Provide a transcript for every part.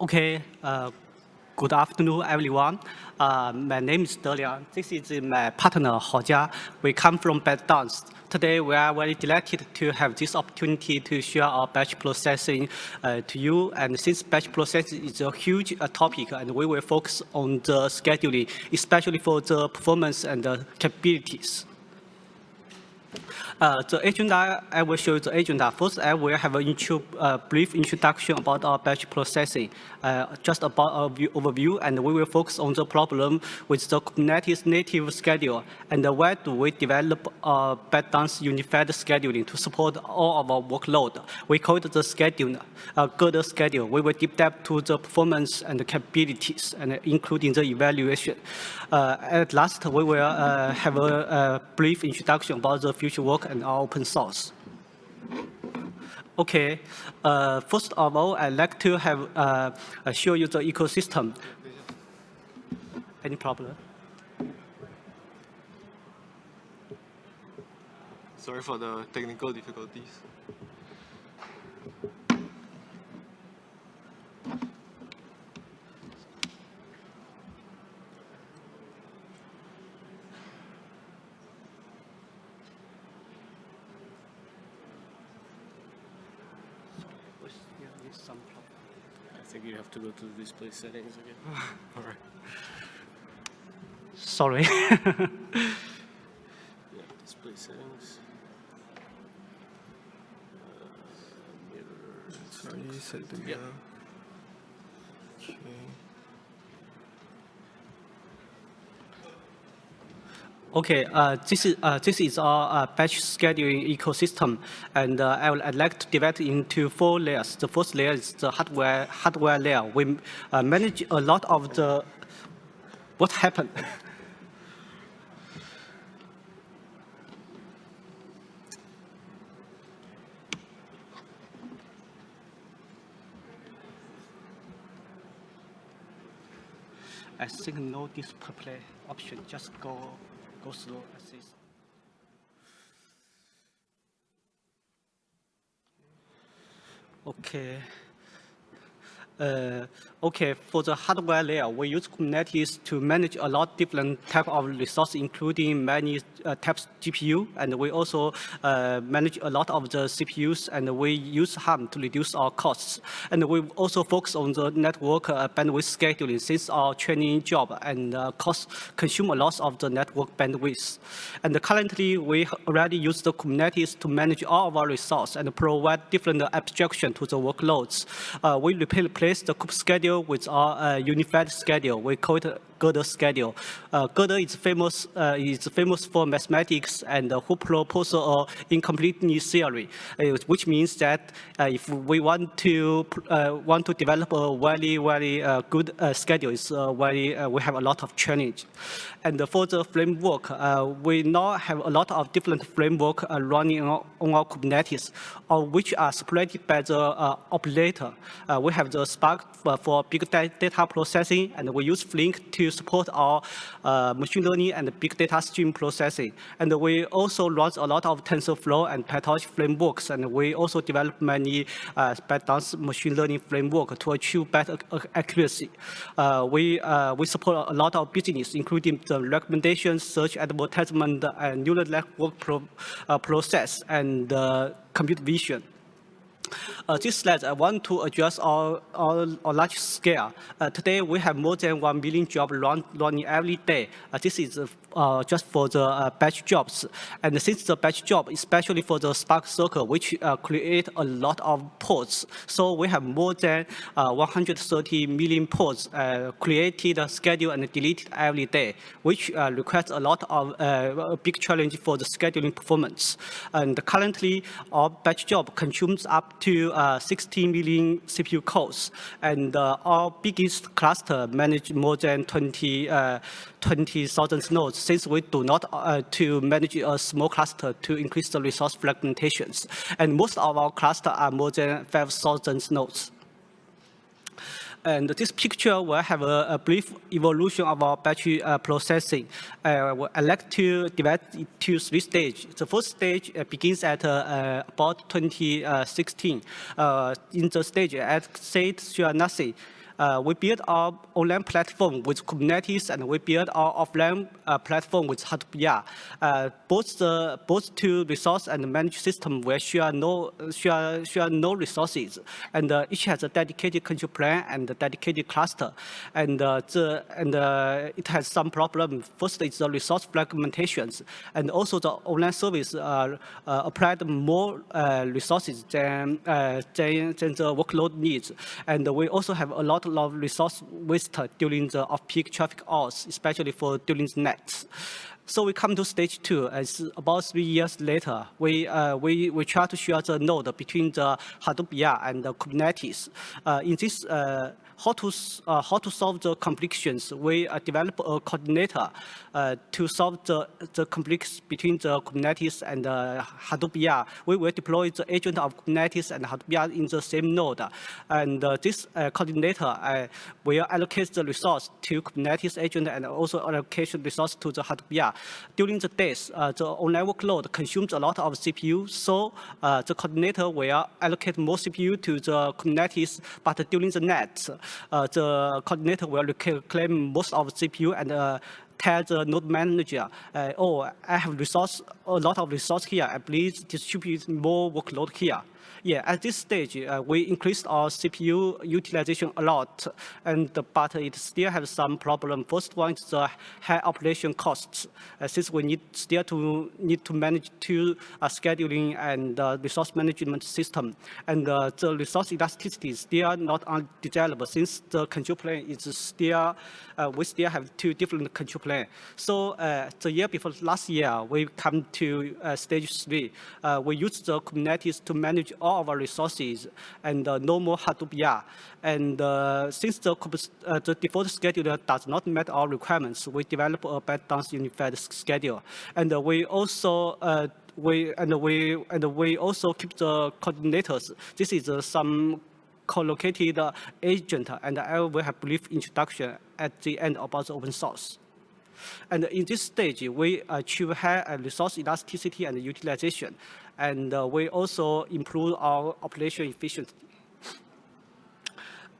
Okay, uh, good afternoon, everyone. Uh, my name is Deliang. This is my partner, Jia. We come from ByteDance. Today, we are very delighted to have this opportunity to share our batch processing uh, to you. And since batch processing is a huge uh, topic, and we will focus on the scheduling, especially for the performance and the capabilities. Uh, the agenda, I will show you the agenda. First, I will have a uh, brief introduction about our batch processing, uh, just about a view, overview, and we will focus on the problem with the Kubernetes native schedule, and why do we develop a ByteDance unified scheduling to support all of our workload. We call it the schedule, uh, good schedule. We will deep dive to the performance and the capabilities, and including the evaluation. Uh, at last, we will uh, have a, a brief introduction about the future work and our open source. Okay, uh, first of all, I'd like to have uh, show you the ecosystem. Any problem? Sorry for the technical difficulties. Think you have to go to the display settings again. All right. Sorry. yeah, display settings. Uh, mirror. Sorry, set the Yeah. Okay, uh, this is uh, this is our uh, batch scheduling ecosystem, and uh, I would I'd like to divide into four layers. The first layer is the hardware hardware layer. We uh, manage a lot of the what happened. I think no display option. Just go go slow this. Okay. Uh, okay, for the hardware layer, we use Kubernetes to manage a lot different type of resources, including many uh, types GPU, and we also uh, manage a lot of the CPUs, and we use Helm to reduce our costs. And we also focus on the network uh, bandwidth scheduling since our training job and uh, cost consume a lot of the network bandwidth. And currently, we already use the Kubernetes to manage all of our resources and provide different abstraction to the workloads. Uh, we replace replace the kube schedule with our uh, unified schedule. We call it Gödel schedule. Uh, Gödel is famous uh, is famous for mathematics and uh, who proposed an incompleteness theory, uh, which means that uh, if we want to uh, want to develop a very very good schedule, it's very we have a lot of challenge. And for the framework, we now have a lot of different framework running on, on, our Kubernetes, which are supported by the operator. we have the Spark for big data processing, and we use Flink to support our uh, machine learning and big data stream processing. And we also run a lot of TensorFlow and PyTorch frameworks, and we also develop many uh, machine learning framework to achieve better accuracy. Uh, we, uh, we support a lot of business, including the recommendation, search, advertisement, and neural network pro, uh, process, and uh, computer vision. Uh, this slide, I want to address our, our, our large scale. Uh, today, we have more than 1 million jobs run, running every day. Uh, this is uh, uh, just for the uh, batch jobs. And since the batch job, especially for the Spark SQL, which create a lot of pods, so we have more than 130 million pods created, scheduled, and deleted every day, which requires a lot of a big challenge for the scheduling performance. And currently, our batch job consumes up to uh, 16 million CPU cores, and uh, our biggest cluster manage more than 20 uh, 20,000 nodes since we do not uh, to manage a small cluster to increase the resource fragmentations. And most of our cluster are more than 5,000 nodes. And this picture will have a, a brief evolution of our battery uh, processing. Uh, I'd like to divide it into three stages. The first stage uh, begins at uh, about 2016. Uh, in the stage at state sure nothing, Uh, we built our online platform with Kubernetes, and we built our offline uh, platform with Hadoop. Uh, both the both two resource and managed system will share no share share no resources, and uh, each has a dedicated control plane and a dedicated cluster, and uh, the and uh, it has some problem. First is the resource fragmentations, and also the online service applied more resources than, than, than the workload needs. And we also have a lot of resource waste during the off-peak traffic hours, especially for during the nights. So we come to stage two, as about three years later, we, uh, we, we try to share the node between the Hadoop and the Kubernetes. Uh, in this, uh, how to, uh, how to solve the conflicts, we uh, develop a coordinator uh, to solve the, the conflicts between the Kubernetes and Hadoop IA. We will deploy the agent of Kubernetes and Hadoop in the same node. And uh, this uh, coordinator uh, will allocate the resource to Kubernetes agent and also allocate resource to the Hadoop. During the days, the online workload consumes a lot of CPU, so the coordinator will allocate more CPU to the Kubernetes, but during the night, the coordinator will reclaim most of CPU and uh, tell the node manager, uh, oh, I have resource, a lot of resource here, please distribute more workload here. Yeah, at this stage, uh, we increased our CPU utilization a lot, and but it still has some problem. First one is the high operation costs, uh, since we need still to need to manage two uh, scheduling and uh, resource management system, and uh, the resource elasticity is still not undesirable since the control plane is still uh, we still have two different control plane. So the year before last year, we come to stage three. we use the Kubernetes to manage all our resources and uh, no more Hadoop. And uh, since the, uh, the default scheduler does not meet our requirements, we develop a ByteDance unified schedule. And we also we and we and we also keep the coordinators. This is some co-located agent, and I will have brief introduction at the end about the open source. And in this stage, we achieve high resource elasticity and utilization and uh, we also improve our operation efficiency.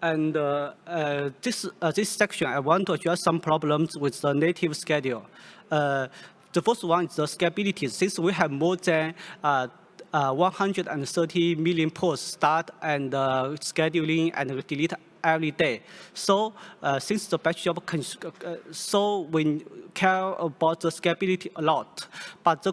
And uh, uh, this, uh, this section, I want to address some problems with the native schedule. Uh, the first one is the scalability. Since we have more than uh, 130 million pods start and scheduling and delete every day. So uh, since the batch job, uh, so we care about the scalability a lot, but the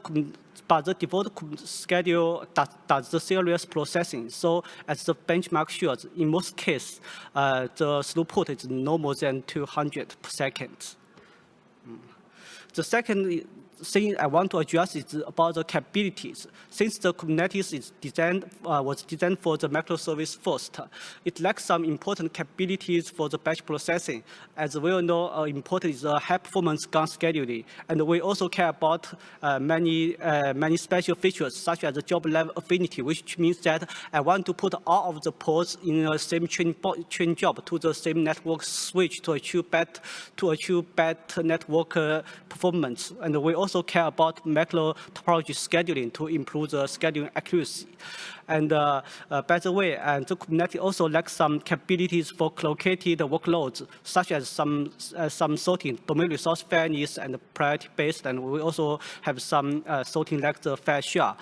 but the default schedule does, does the serious processing. So as the benchmark shows, in most cases, uh, the throughput is no more than 200 per second. Mm. The second thing I want to address is about the capabilities. Since the Kubernetes is designed, uh, was designed for the microservice first, it lacks some important capabilities for the batch processing. As we all know, uh, important is the high performance gang scheduling. And we also care about uh, many, uh, many special features, such as the job level affinity, which means that I want to put all of the pods in the same chain, chain job to the same network switch to achieve better, to achieve better network uh, performance. And we also care about macro topology scheduling to improve the scheduling accuracy. And uh, uh, by the way, and the Kubernetes also lacks some capabilities for collocated workloads, such as some uh, some sorting, dominant resource fairness, and priority based. And we also have some uh, sorting like the fair share.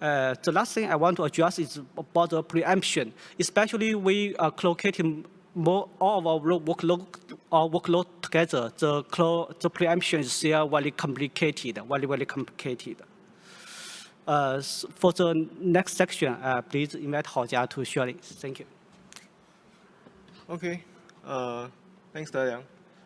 Uh, the last thing I want to address is about the preemption, especially we are collocating more all of our workload, our workload together, the, the preemption is still very complicated, very, very complicated. Uh, for the next section, uh, please invite Haojia to share it. Thank you. Okay, uh, thanks, Daliang.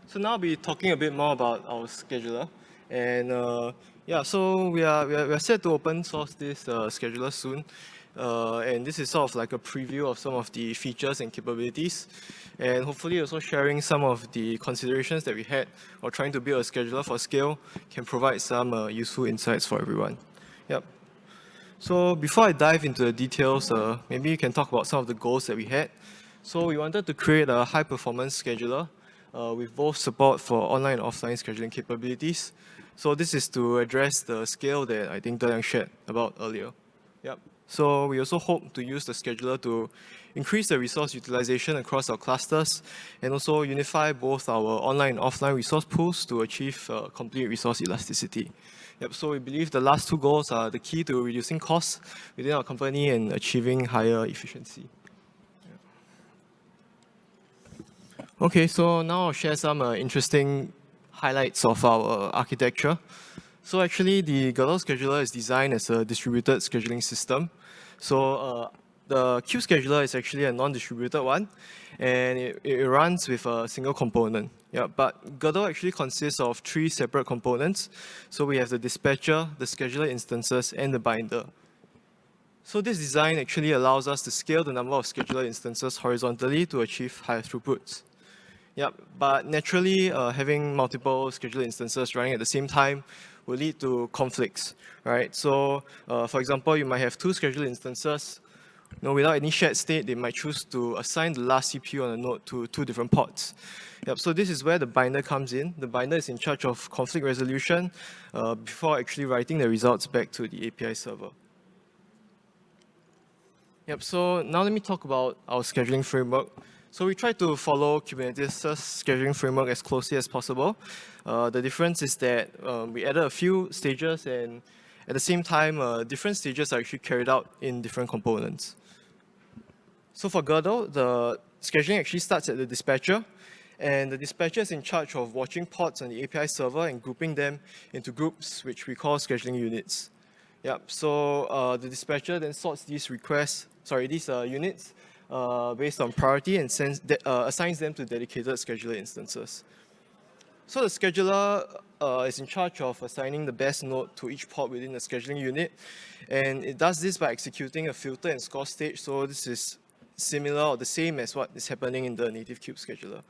So now I'll be talking a bit more about our scheduler. And uh, yeah, so we are, we are, we are set to open source this uh, scheduler soon. Uh, and this is sort of like a preview of some of the features and capabilities and hopefully also sharing some of the considerations that we had or trying to build a scheduler for scale can provide some uh, useful insights for everyone. Yep. So before I dive into the details, uh, maybe you can talk about some of the goals that we had. So we wanted to create a high performance scheduler uh, with both support for online and offline scheduling capabilities. So this is to address the scale that I think Daliang shared about earlier. Yep. So we also hope to use the scheduler to increase the resource utilization across our clusters and also unify both our online and offline resource pools to achieve uh, complete resource elasticity. Yep, so we believe the last two goals are the key to reducing costs within our company and achieving higher efficiency. Okay, so now I'll share some uh, interesting highlights of our architecture. So actually, the Gödel scheduler is designed as a distributed scheduling system. So uh, the queue scheduler is actually a non-distributed one, and it, it, runs with a single component. Yeah, but Gödel actually consists of three separate components. So we have the dispatcher, the scheduler instances, and the binder. So this design actually allows us to scale the number of scheduler instances horizontally to achieve higher throughputs. Yep, but naturally, uh, having multiple scheduler instances running at the same time will lead to conflicts, right? So, uh, for example, you might have two scheduler instances. You know, without any shared state, they might choose to assign the last CPU on a node to two different pods. Yep, so this is where the binder comes in. The binder is in charge of conflict resolution uh, before actually writing the results back to the API server. Yep, so now let me talk about our scheduling framework. So we try to follow Kubernetes' scheduling framework as closely as possible. Uh, the difference is that um, we added a few stages and at the same time, uh, different stages are actually carried out in different components. So for Gödel, the scheduling actually starts at the dispatcher and the dispatcher is in charge of watching pods on the API server and grouping them into groups, which we call scheduling units. Yep, so uh, the dispatcher then sorts these requests, sorry, these uh, units uh, based on priority and sends, uh, assigns them to dedicated scheduler instances. So the scheduler uh, is in charge of assigning the best node to each pod within the scheduling unit. And it does this by executing a filter and score stage. So this is similar or the same as what is happening in the native kube scheduler.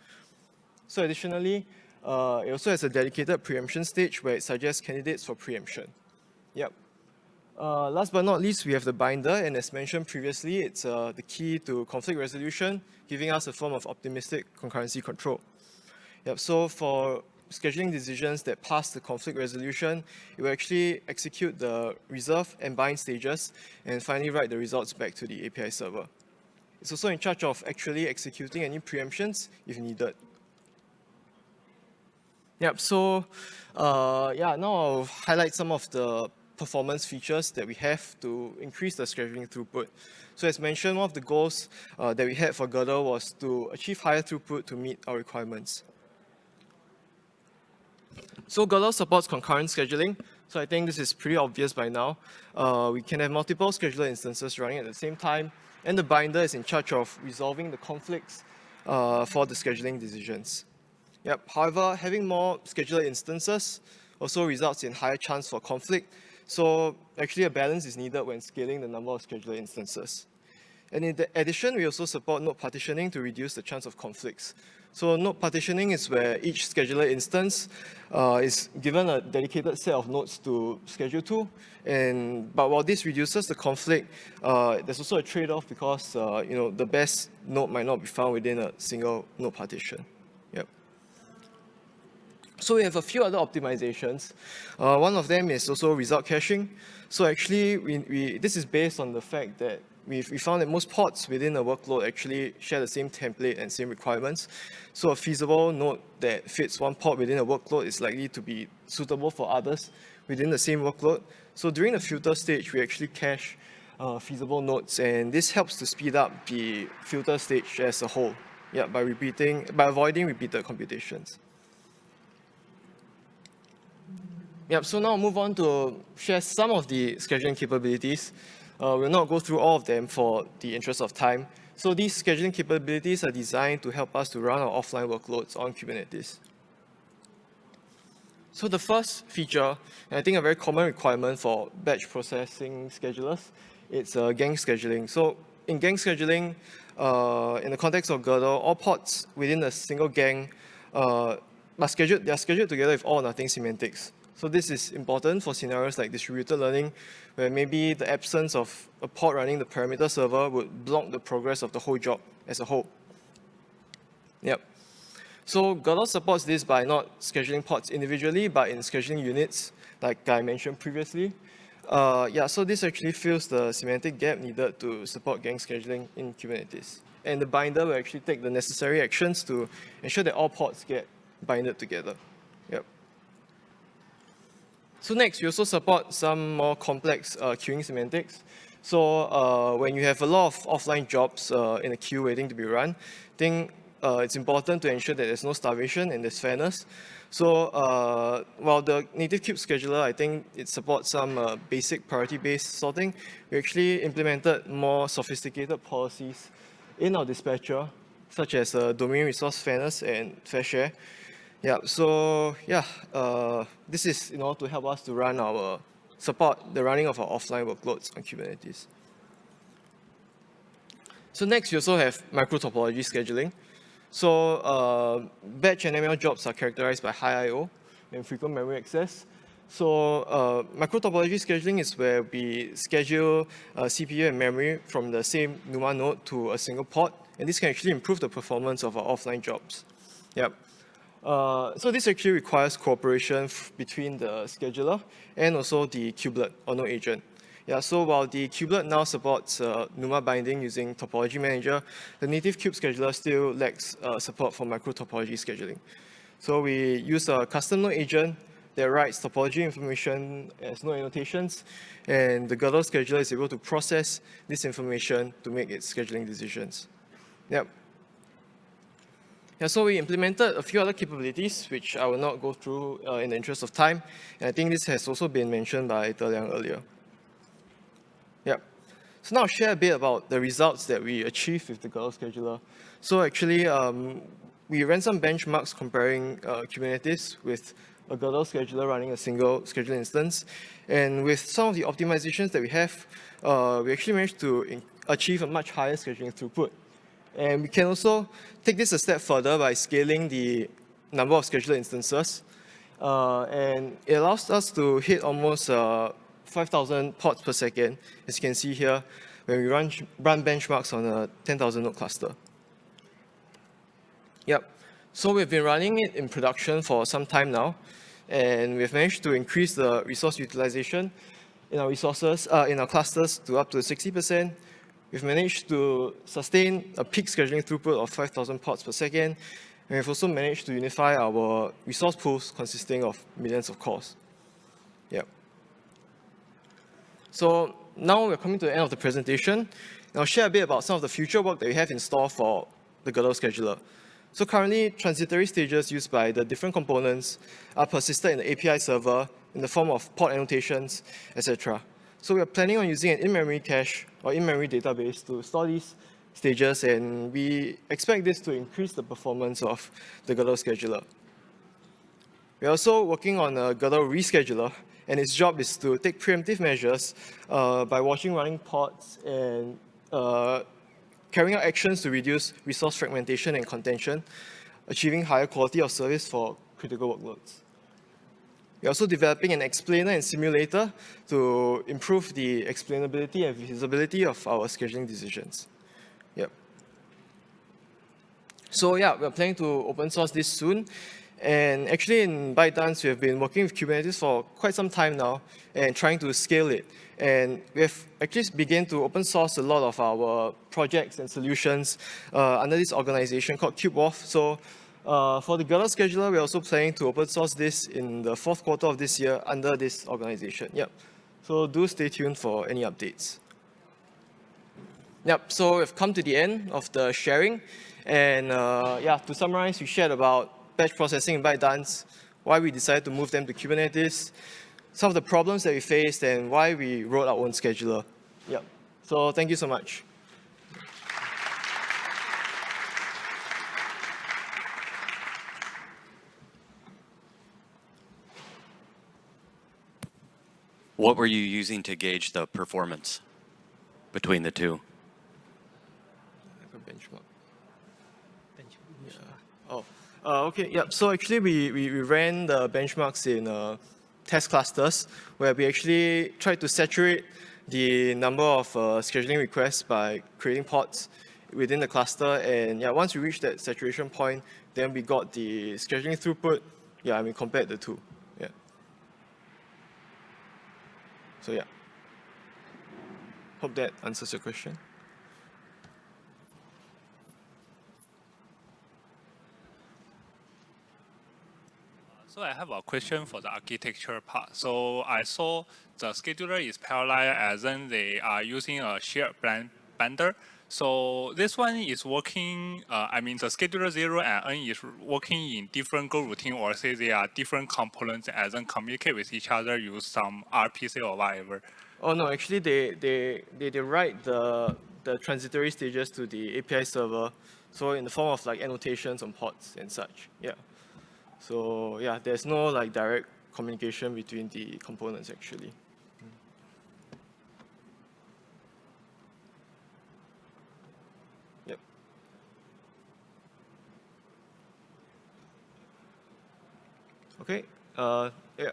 So additionally, uh, it also has a dedicated preemption stage where it suggests candidates for preemption. Yep. Uh, last but not least, we have the binder, and as mentioned previously, it's uh, the key to conflict resolution, giving us a form of optimistic concurrency control. Yep, so for scheduling decisions that pass the conflict resolution, it will actually execute the reserve and bind stages, and finally write the results back to the API server. It's also in charge of actually executing any preemptions if needed. Yep, so uh, yeah, now I'll highlight some of the performance features that we have to increase the scheduling throughput. So as mentioned, one of the goals uh, that we had for Gödel was to achieve higher throughput to meet our requirements. So Gödel supports concurrent scheduling. So I think this is pretty obvious by now. Uh, we can have multiple scheduler instances running at the same time, and the binder is in charge of resolving the conflicts uh, for the scheduling decisions. Yep. However, having more scheduler instances also results in higher chance for conflict so actually a balance is needed when scaling the number of scheduler instances. And in the addition, we also support node partitioning to reduce the chance of conflicts. So node partitioning is where each scheduler instance uh, is given a dedicated set of nodes to schedule to. And, but while this reduces the conflict, uh, there's also a trade-off because uh, you know, the best node might not be found within a single node partition. So we have a few other optimizations. Uh, one of them is also result caching. So actually, we, we, this is based on the fact that we we found that most pods within a workload actually share the same template and same requirements. So a feasible node that fits one pod within a workload is likely to be suitable for others within the same workload. So during the filter stage, we actually cache uh, feasible nodes, and this helps to speed up the filter stage as a whole. Yeah, by repeating, by avoiding repeated computations. Yep, so now I'll move on to share some of the scheduling capabilities. Uh, we'll not go through all of them for the interest of time. So these scheduling capabilities are designed to help us to run our offline workloads on Kubernetes. So the first feature, and I think a very common requirement for batch processing schedulers, it's uh, gang scheduling. So in gang scheduling, uh, in the context of Gödel, all pods within a single gang uh, are scheduled, they are scheduled together with all or nothing semantics. So this is important for scenarios like distributed learning, where maybe the absence of a pod running the parameter server would block the progress of the whole job as a whole. Yep. So Gödel supports this by not scheduling pods individually, but in scheduling units, like I mentioned previously. Uh, yeah, so this actually fills the semantic gap needed to support gang scheduling in Kubernetes. And the binder will actually take the necessary actions to ensure that all pods get binded together. So next, we also support some more complex uh, queuing semantics. So uh, when you have a lot of offline jobs uh, in a queue waiting to be run, I think uh, it's important to ensure that there's no starvation and there's fairness. So uh, while the native kube scheduler, I think it supports some uh, basic priority-based sorting, we actually implemented more sophisticated policies in our dispatcher, such as dominant resource fairness and fair share. Yeah, so yeah, uh, this is in order to help us to run our support the running of our offline workloads on Kubernetes. So next, we also have micro topology scheduling. So uh, batch and ML jobs are characterized by high I.O. and frequent memory access. So uh, micro topology scheduling is where we schedule uh, CPU and memory from the same NUMA node to a single pod, and this can actually improve the performance of our offline jobs. Yep. Uh, so this actually requires cooperation between the scheduler and also the kubelet or node agent. Yeah, so while the kubelet now supports uh, NUMA binding using Topology Manager, the native kube scheduler still lacks uh, support for micro topology scheduling. So we use a custom node agent that writes topology information as node annotations, and the Gödel scheduler is able to process this information to make its scheduling decisions. Yep. Yeah, so we implemented a few other capabilities, which I will not go through uh, in the interest of time. And I think this has also been mentioned by De Liang earlier. Yep. So now I'll share a bit about the results that we achieved with the Gödel scheduler. So actually, um, we ran some benchmarks comparing uh, Kubernetes with a Gödel scheduler running a single scheduler instance. And with some of the optimizations that we have, uh, we actually managed to achieve a much higher scheduling throughput. And we can also take this a step further by scaling the number of scheduler instances. Uh, and it allows us to hit almost uh, 5,000 pods per second, as you can see here, when we run, run benchmarks on a 10,000 node cluster. Yep. So we've been running it in production for some time now, and we've managed to increase the resource utilization in our resources, uh, in our clusters to up to 60%. We've managed to sustain a peak scheduling throughput of 5,000 pods per second, and we've also managed to unify our resource pools consisting of millions of cores. Yep. So now we're coming to the end of the presentation. I'll share a bit about some of the future work that we have in store for the Gödel scheduler. So currently, transitory stages used by the different components are persisted in the API server in the form of pod annotations, etc. So we are planning on using an in-memory cache or in-memory database to store these stages, and we expect this to increase the performance of the Gödel scheduler. We're also working on a Gödel rescheduler, and its job is to take preemptive measures uh, by watching running pods and uh, carrying out actions to reduce resource fragmentation and contention, achieving higher quality of service for critical workloads. We're also developing an explainer and simulator to improve the explainability and visibility of our scheduling decisions. Yep. So yeah, we're planning to open source this soon. And actually in ByteDance, we have been working with Kubernetes for quite some time now and trying to scale it. And we have actually begun to open source a lot of our projects and solutions uh, under this organization called KubeWharf. So uh, for the Gödel scheduler, we're also planning to open source this in the fourth quarter of this year under this organization. Yep. So do stay tuned for any updates. Yep, so we've come to the end of the sharing. And uh, yeah, to summarize, we shared about batch processing in ByteDance, why we decided to move them to Kubernetes, some of the problems that we faced, and why we wrote our own scheduler. Yeah. So thank you so much. What were you using to gauge the performance between the two? benchmark. Benchmark. Oh, uh, okay, yeah. So actually, we, we, we ran the benchmarks in uh, test clusters where we actually tried to saturate the number of uh, scheduling requests by creating pods within the cluster. And yeah, once we reached that saturation point, then we got the scheduling throughput. Yeah, I mean, compared the two. Yeah. So yeah. hope that answers your question. So I have a question for the architecture part. So I saw the scheduler is parallel as in they are using a shared bundle. So this one is working, uh, I mean the scheduler 0 and n is working in different Go routine or say they are different components and then communicate with each other, use some RPC or whatever. Oh no, actually they, they, they, they write the, the transitory stages to the API server. So in the form of like annotations on pods and such, yeah. So yeah, there's no like direct communication between the components actually. Okay, uh, yeah.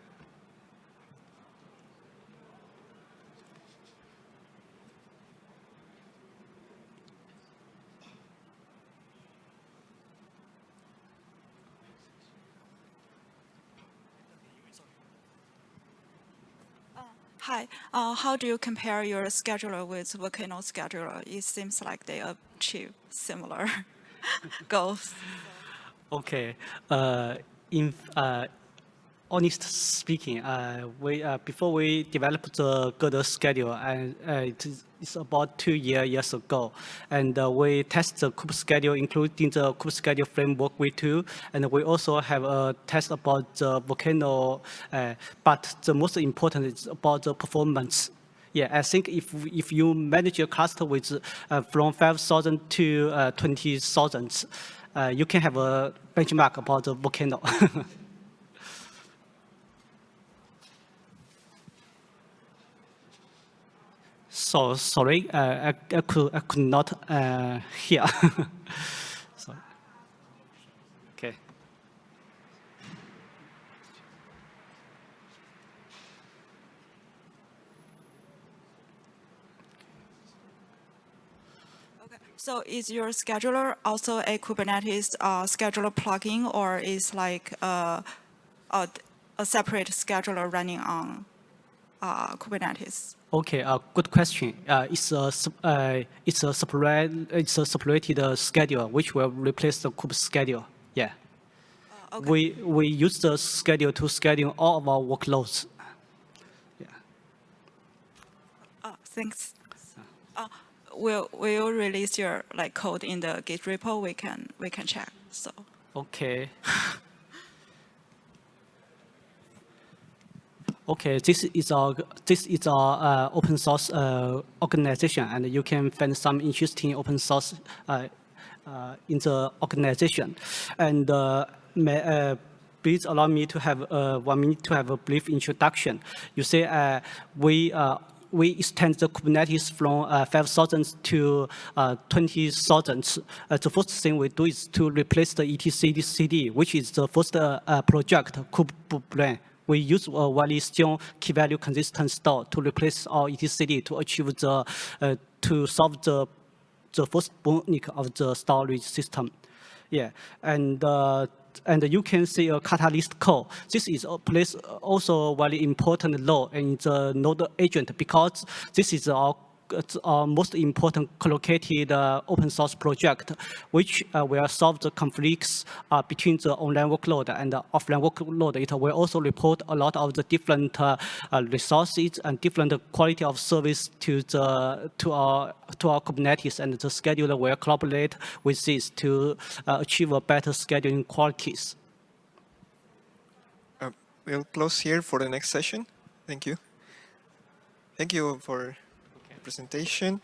Hi, uh, how do you compare your scheduler with Volcano scheduler? It seems like they achieve similar goals. Okay. Uh, in uh, honest speaking, uh, we uh, before we developed the Gödel schedule, and uh, it's about two year, years ago, and uh, we test the kube schedule, including the kube schedule framework v2, and we also have a test about the Volcano, uh, but the most important is about the performance. Yeah, I think if if you manage your cluster with uh, from 5,000 to uh, 20,000, uh, you can have a benchmark about the volcano. so sorry, uh, I, I could I could not uh, hear. so, okay. So is your scheduler also a Kubernetes uh, scheduler plugin, or is like uh, a, a separate scheduler running on uh, Kubernetes? Okay, uh, good question. Uh, it's a uh, it's a separate it's a separated uh, schedule which will replace the kube schedule. Yeah. okay. We we use the schedule to schedule all of our workloads. Yeah. Uh, thanks. Uh, will will release your like code in the Git repo? We can we can check. So Okay. Okay, this is our this is our uh, open source uh, organization, and you can find some interesting open source uh, uh, in the organization. And uh, may, uh, please allow me to have one minute to have a brief introduction. You say we. Uh, we extend the Kubernetes from uh, 5,000 to uh, 20,000. Uh, the first thing we do is to replace the etcd CD, which is the first uh, uh, project, kubebrain. We use a widely strong key value consistent store to replace our etcd to achieve the, uh, to solve the, the first bottleneck of the storage system. Yeah, and and you can see a Katalyst code. This is a place also very important role in the node agent because this is our it's our most important collocated uh, open source project, which uh, will solve the conflicts uh, between the online workload and the offline workload. It will also report a lot of the different uh, uh, resources and different quality of service to the to our to our Kubernetes, and the scheduler will collaborate with this to uh, achieve a better scheduling qualities. Uh, we'll close here for the next session. Thank you. Thank you for presentation.